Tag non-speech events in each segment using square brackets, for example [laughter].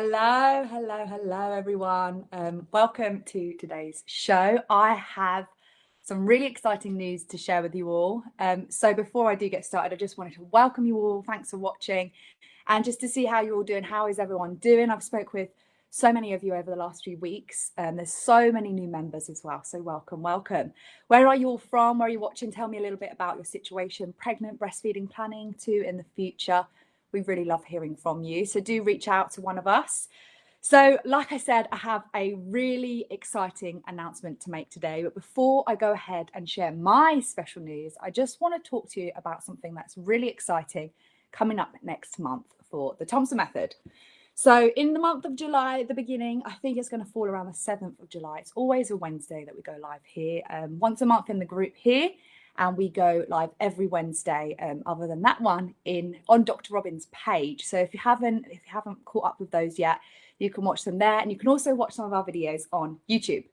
Hello, hello, hello, everyone. Um, welcome to today's show. I have some really exciting news to share with you all. Um, so before I do get started, I just wanted to welcome you all. Thanks for watching, and just to see how you're all doing. How is everyone doing? I've spoke with so many of you over the last few weeks. Um, there's so many new members as well. So welcome, welcome. Where are you all from? Where are you watching? Tell me a little bit about your situation, pregnant, breastfeeding, planning to in the future we really love hearing from you. So do reach out to one of us. So, like I said, I have a really exciting announcement to make today. But before I go ahead and share my special news, I just want to talk to you about something that's really exciting coming up next month for the Thompson Method. So, in the month of July, the beginning, I think it's going to fall around the 7th of July. It's always a Wednesday that we go live here, um, once a month in the group here and we go live every Wednesday. Um, other than that one, in on Dr. Robin's page. So if you haven't if you haven't caught up with those yet, you can watch them there, and you can also watch some of our videos on YouTube.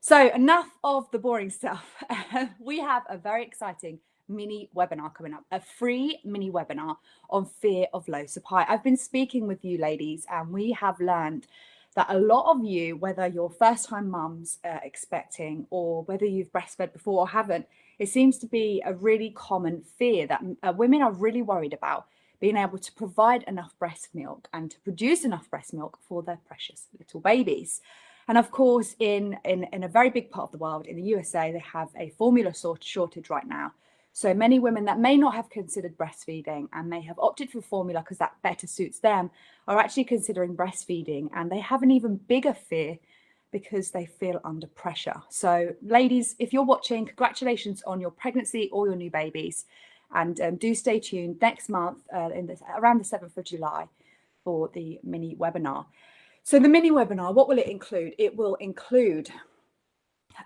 So enough of the boring stuff. [laughs] we have a very exciting mini webinar coming up, a free mini webinar on fear of low supply. I've been speaking with you ladies, and we have learned that a lot of you, whether you're first time mums uh, expecting or whether you've breastfed before or haven't, it seems to be a really common fear that uh, women are really worried about being able to provide enough breast milk and to produce enough breast milk for their precious little babies. And of course, in, in, in a very big part of the world, in the USA, they have a formula sort shortage right now. So many women that may not have considered breastfeeding and may have opted for formula because that better suits them are actually considering breastfeeding and they have an even bigger fear because they feel under pressure. So, ladies, if you're watching, congratulations on your pregnancy or your new babies. And um, do stay tuned next month, uh, in the, around the 7th of July, for the mini webinar. So, the mini webinar, what will it include? It will include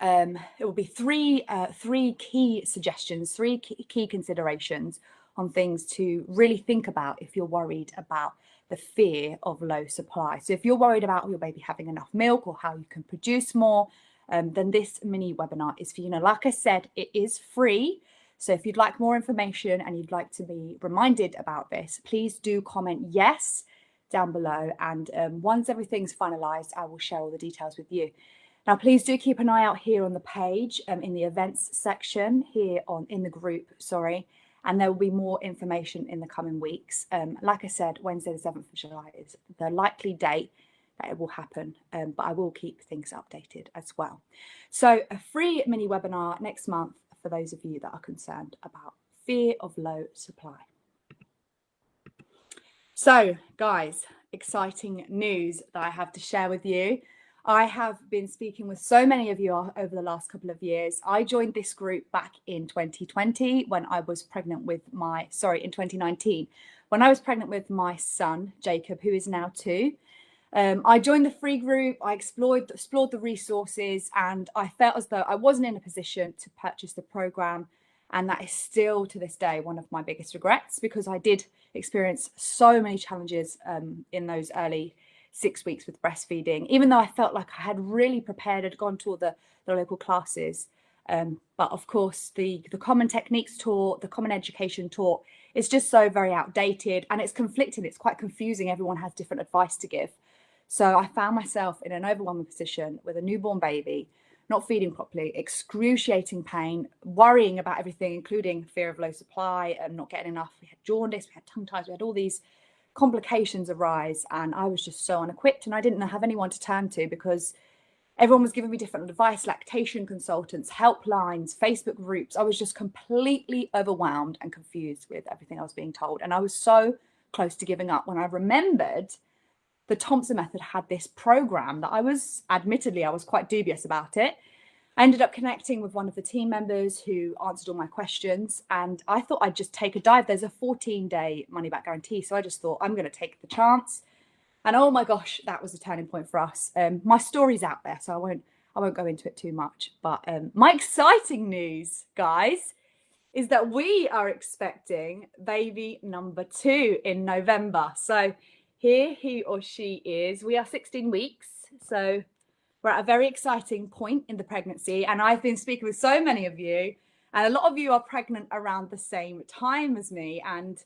um, it will be three uh, three key suggestions, three key, considerations on things to really think about if you're worried about the fear of low supply. So if you're worried about your baby having enough milk or how you can produce more, um, then this mini webinar is for you. Now, like I said, it is free. So if you'd like more information and you'd like to be reminded about this, please do comment yes down below. And um, once everything's finalized, I will share all the details with you. Now, please do keep an eye out here on the page um, in the events section here on in the group, sorry, and there will be more information in the coming weeks. Um, like I said, Wednesday the 7th of July is the likely date that it will happen, um, but I will keep things updated as well. So a free mini webinar next month for those of you that are concerned about fear of low supply. So guys, exciting news that I have to share with you. I have been speaking with so many of you over the last couple of years. I joined this group back in 2020 when I was pregnant with my, sorry, in 2019, when I was pregnant with my son, Jacob, who is now two. Um, I joined the free group, I explored, explored the resources, and I felt as though I wasn't in a position to purchase the program. And that is still to this day one of my biggest regrets because I did experience so many challenges um, in those early six weeks with breastfeeding, even though I felt like I had really prepared, had gone to all the, the local classes. Um, but of course, the, the common techniques taught, the common education taught, is just so very outdated and it's conflicting. It's quite confusing. Everyone has different advice to give. So I found myself in an overwhelming position with a newborn baby, not feeding properly, excruciating pain, worrying about everything, including fear of low supply and not getting enough. We had jaundice, we had tongue ties, we had all these complications arise and I was just so unequipped and I didn't have anyone to turn to because everyone was giving me different advice, lactation consultants, helplines, Facebook groups. I was just completely overwhelmed and confused with everything I was being told. And I was so close to giving up when I remembered the Thompson method had this program that I was admittedly I was quite dubious about it I ended up connecting with one of the team members who answered all my questions and I thought I'd just take a dive. There's a 14 day money back guarantee. So I just thought I'm going to take the chance. And oh my gosh, that was a turning point for us. Um, my story's out there, so I won't I won't go into it too much. But um, my exciting news, guys, is that we are expecting baby number two in November. So here he or she is. We are 16 weeks. So we're at a very exciting point in the pregnancy, and I've been speaking with so many of you, and a lot of you are pregnant around the same time as me. And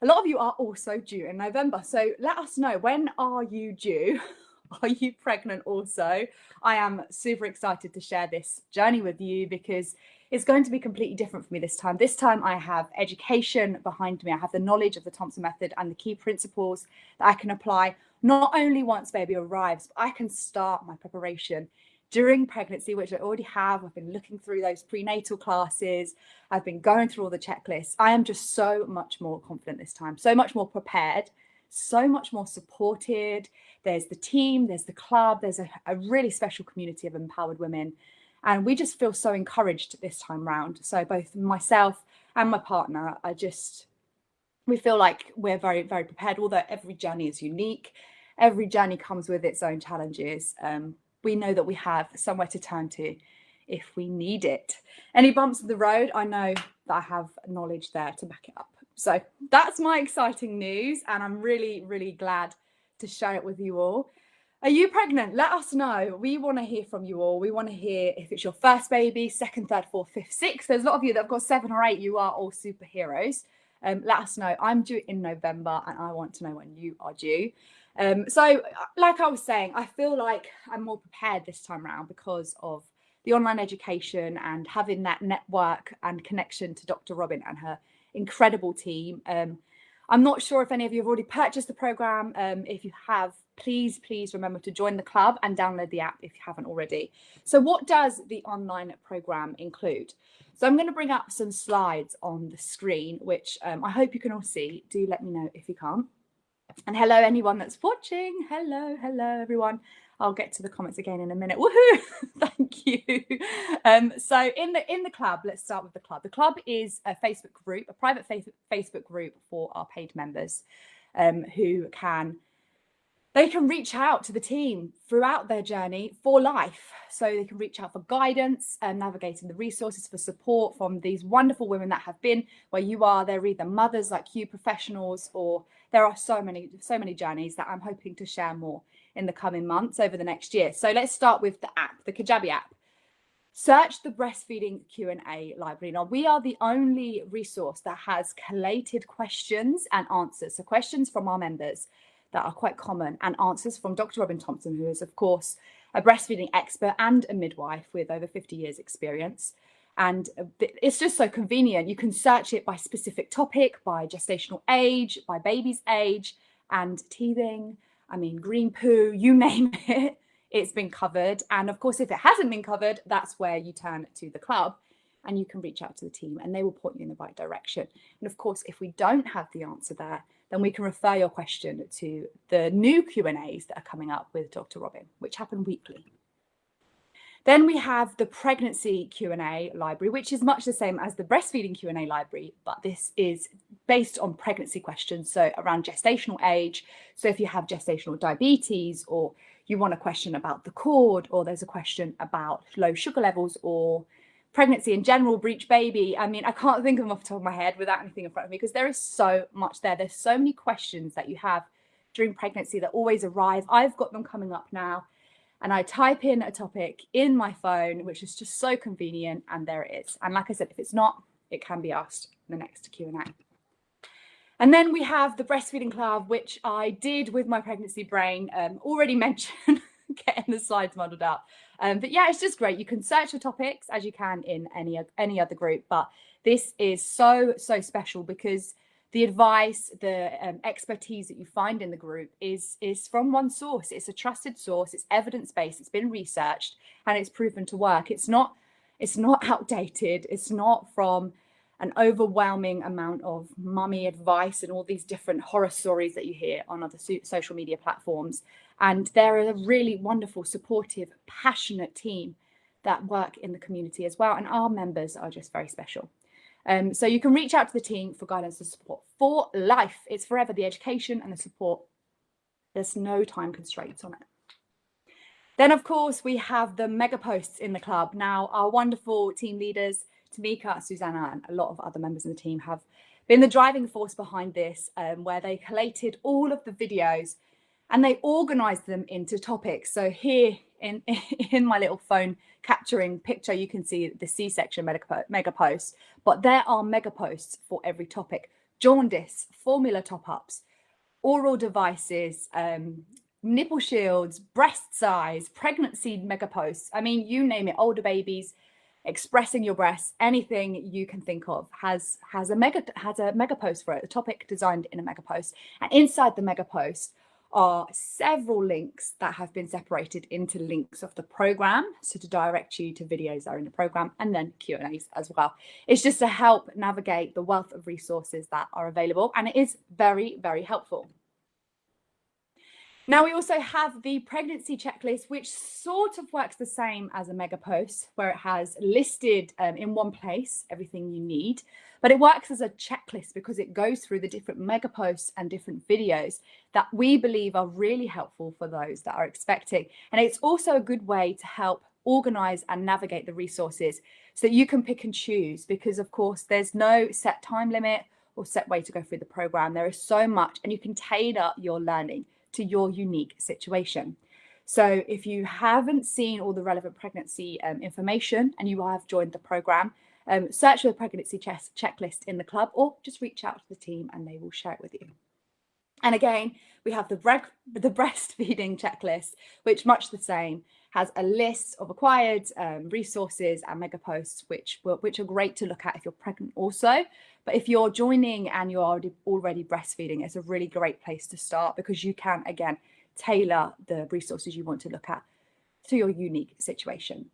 a lot of you are also due in November. So let us know when are you due? [laughs] Are you pregnant also? I am super excited to share this journey with you because it's going to be completely different for me this time. This time I have education behind me. I have the knowledge of the Thompson method and the key principles that I can apply not only once baby arrives, but I can start my preparation during pregnancy, which I already have. I've been looking through those prenatal classes. I've been going through all the checklists. I am just so much more confident this time, so much more prepared, so much more supported. There's the team, there's the club, there's a, a really special community of empowered women. And we just feel so encouraged this time round. So both myself and my partner are just, we feel like we're very, very prepared, although every journey is unique. Every journey comes with its own challenges. Um, we know that we have somewhere to turn to if we need it. Any bumps in the road, I know that I have knowledge there to back it up. So that's my exciting news. And I'm really, really glad to share it with you all. Are you pregnant? Let us know. We want to hear from you all. We want to hear if it's your first baby, second, third, fourth, fifth, sixth. There's a lot of you that have got seven or eight. You are all superheroes. Um, let us know. I'm due in November and I want to know when you are due. Um, so, like I was saying, I feel like I'm more prepared this time around because of the online education and having that network and connection to Dr. Robin and her incredible team. Um, I'm not sure if any of you have already purchased the program. Um, if you have, please, please remember to join the club and download the app if you haven't already. So what does the online program include? So I'm going to bring up some slides on the screen, which um, I hope you can all see. Do let me know if you can't. And hello, anyone that's watching. Hello, hello, everyone. I'll get to the comments again in a minute. Woohoo! [laughs] Thank you. Um, so in the in the club, let's start with the club. The club is a Facebook group, a private Facebook group for our paid members um, who can they can reach out to the team throughout their journey for life. So they can reach out for guidance and navigating the resources for support from these wonderful women that have been where you are. They're either mothers like you, professionals, or there are so many, so many journeys that I'm hoping to share more in the coming months over the next year. So let's start with the app, the Kajabi app. Search the breastfeeding Q&A library. Now, we are the only resource that has collated questions and answers. So questions from our members that are quite common and answers from Dr. Robin Thompson, who is, of course, a breastfeeding expert and a midwife with over 50 years experience. And uh, it's just so convenient. You can search it by specific topic, by gestational age, by baby's age and teething. I mean, green poo, you name [laughs] it, it's been covered. And of course, if it hasn't been covered, that's where you turn to the club and you can reach out to the team and they will point you in the right direction. And of course, if we don't have the answer there, then we can refer your question to the new Q&As that are coming up with Dr. Robin, which happen weekly. Then we have the pregnancy Q&A library, which is much the same as the breastfeeding Q&A library, but this is based on pregnancy questions, so around gestational age. So if you have gestational diabetes or you want a question about the cord or there's a question about low sugar levels or pregnancy in general, breech baby. I mean, I can't think of them off the top of my head without anything in front of me because there is so much there. There's so many questions that you have during pregnancy that always arrive. I've got them coming up now and I type in a topic in my phone, which is just so convenient, and there it is. And like I said, if it's not, it can be asked in the next Q&A. And then we have the breastfeeding club, which I did with my pregnancy brain, um, already [laughs] mentioned, [laughs] getting the slides muddled up. Um, but yeah, it's just great. You can search for topics as you can in any, any other group, but this is so, so special because the advice, the um, expertise that you find in the group is, is from one source. It's a trusted source, it's evidence-based, it's been researched and it's proven to work. It's not, it's not [laughs] outdated. It's not from an overwhelming amount of mummy advice and all these different horror stories that you hear on other so social media platforms. And they're a really wonderful, supportive, passionate team that work in the community as well. And our members are just very special. Um, so you can reach out to the team for guidance and support for life. It's forever the education and the support. There's no time constraints on it. Then, of course, we have the mega posts in the club. Now, our wonderful team leaders, Tamika, Susanna, and a lot of other members of the team have been the driving force behind this, um, where they collated all of the videos and they organized them into topics. So here in, [laughs] in my little phone capturing picture, you can see the C-section mega, mega posts, but there are mega posts for every topic jaundice, formula top-ups, oral devices, um, nipple shields, breast size, pregnancy mega posts. I mean, you name it, older babies, expressing your breasts, anything you can think of has has a mega has a mega post for it, a topic designed in a mega post. And inside the mega post are several links that have been separated into links of the program. So to direct you to videos that are in the program and then Q&As as well. It's just to help navigate the wealth of resources that are available. And it is very, very helpful. Now we also have the pregnancy checklist, which sort of works the same as a mega post, where it has listed um, in one place everything you need, but it works as a checklist because it goes through the different mega posts and different videos that we believe are really helpful for those that are expecting. And it's also a good way to help organize and navigate the resources so that you can pick and choose because of course there's no set time limit or set way to go through the program. There is so much and you can tailor your learning to your unique situation. So if you haven't seen all the relevant pregnancy um, information and you have joined the program, um, search for the pregnancy checklist in the club or just reach out to the team and they will share it with you. And again, we have the, the [laughs] breastfeeding checklist, which much the same, has a list of acquired um, resources and mega posts, which, which are great to look at if you're pregnant also. But if you're joining and you're already, already breastfeeding, it's a really great place to start because you can, again, tailor the resources you want to look at to your unique situation.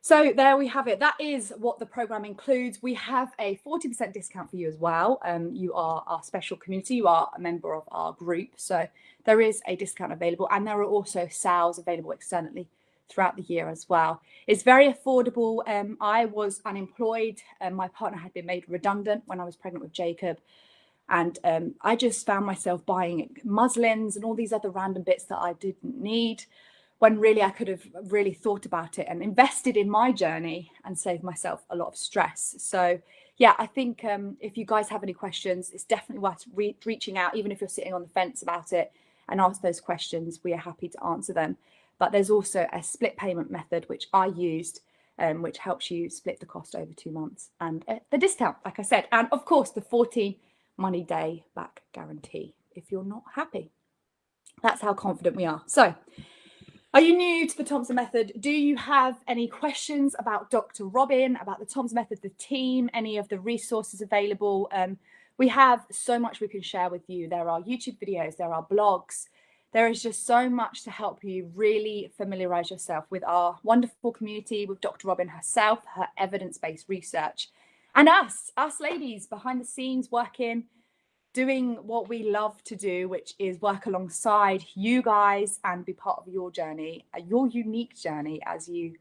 So there we have it. That is what the program includes. We have a 40% discount for you as well. Um, you are our special community. You are a member of our group. So there is a discount available and there are also sales available externally throughout the year as well. It's very affordable. Um, I was unemployed and my partner had been made redundant when I was pregnant with Jacob. And um, I just found myself buying muslins and all these other random bits that I didn't need when really I could have really thought about it and invested in my journey and saved myself a lot of stress. So yeah, I think um, if you guys have any questions, it's definitely worth re reaching out, even if you're sitting on the fence about it and ask those questions, we are happy to answer them. But there's also a split payment method, which I used, um, which helps you split the cost over two months and uh, the discount, like I said, and of course the 14 money day back guarantee if you're not happy. That's how confident we are. So are you new to the Thompson Method? Do you have any questions about Dr. Robin, about the Thompson Method, the team, any of the resources available? Um, we have so much we can share with you. There are YouTube videos, there are blogs, there is just so much to help you really familiarize yourself with our wonderful community, with Dr. Robin herself, her evidence-based research, and us, us ladies behind the scenes working, doing what we love to do, which is work alongside you guys and be part of your journey, uh, your unique journey as you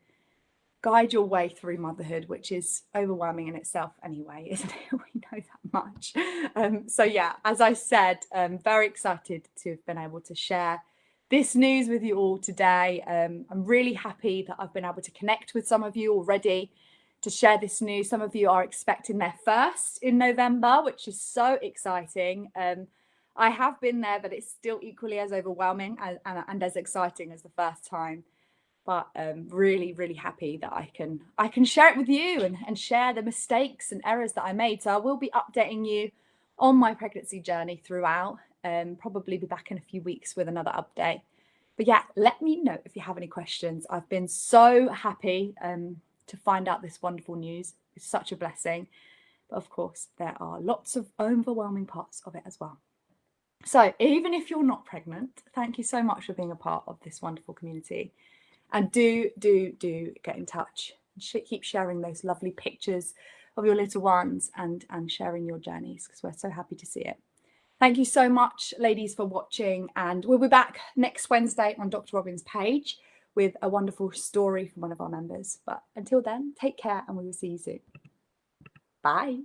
guide your way through motherhood, which is overwhelming in itself anyway, [laughs] isn't it? We know that much. Um, so yeah, as I said, I'm very excited to have been able to share this news with you all today. Um, I'm really happy that I've been able to connect with some of you already to share this news. Some of you are expecting their first in November, which is so exciting. Um, I have been there, but it's still equally as overwhelming and, and, and as exciting as the first time but um, really, really happy that I can I can share it with you and, and share the mistakes and errors that I made. So I will be updating you on my pregnancy journey throughout and um, probably be back in a few weeks with another update. But yeah, let me know if you have any questions. I've been so happy um, to find out this wonderful news. It's such a blessing. But of course, there are lots of overwhelming parts of it as well. So even if you're not pregnant, thank you so much for being a part of this wonderful community. And do, do, do get in touch. Keep sharing those lovely pictures of your little ones and, and sharing your journeys because we're so happy to see it. Thank you so much, ladies, for watching. And we'll be back next Wednesday on Dr. Robin's page with a wonderful story from one of our members. But until then, take care and we will see you soon. Bye.